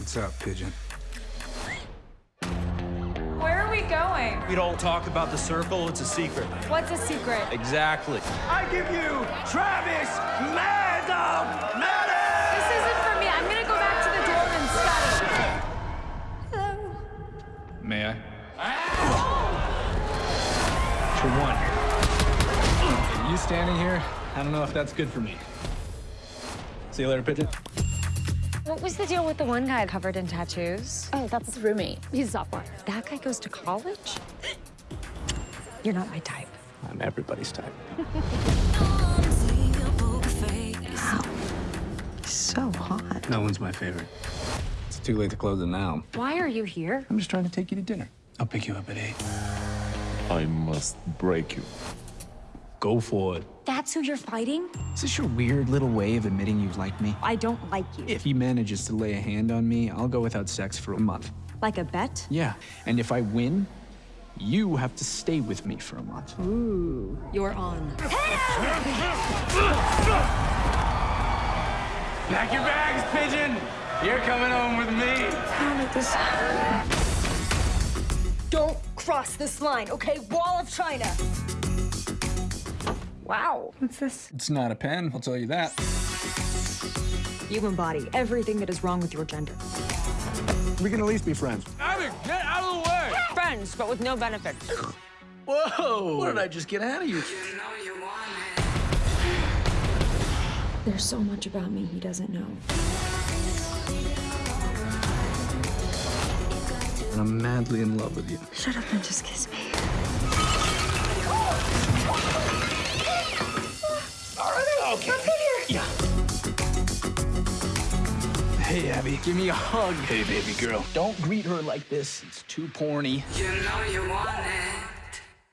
What's up, Pigeon? Where are we going? We don't talk about the circle, it's a secret. What's a secret? Exactly. I give you Travis Mad Dog Maddox! This isn't for me. I'm gonna go back to the dorm and study. Hello. May I? For one, you standing here, I don't know if that's good for me. See you later, Pigeon. What was the deal with the one guy covered in tattoos? Oh, that's his roommate. He's a sophomore. That guy goes to college? You're not my type. I'm everybody's type. wow. So hot. No one's my favorite. It's too late to close it now. Why are you here? I'm just trying to take you to dinner. I'll pick you up at eight. I must break you. Go for it. That's who you're fighting? Is this your weird little way of admitting you like me? I don't like you. If he manages to lay a hand on me, I'll go without sex for a month. Like a bet? Yeah, and if I win, you have to stay with me for a month. Ooh, you're on. Pack your bags, Pigeon! You're coming home with me! How did this happen? Don't cross this line, okay? Wall of China. Wow. What's this? It's not a pen, I'll tell you that. You embody everything that is wrong with your gender. We can at least be friends. Abby, get out of the way! Friends, but with no benefits. Whoa! What did I just get out of you? There's so much about me he doesn't know. And I'm madly in love with you. Shut up and just kiss me. Hey, Abby, give me a hug. Hey, baby girl. Don't greet her like this. It's too porny. You know you want it.